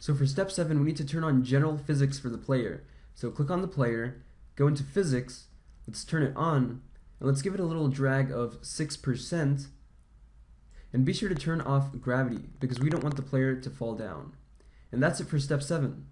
So for step 7, we need to turn on general physics for the player. So click on the player, go into physics, let's turn it on, and let's give it a little drag of 6%, and be sure to turn off gravity, because we don't want the player to fall down. And that's it for step 7.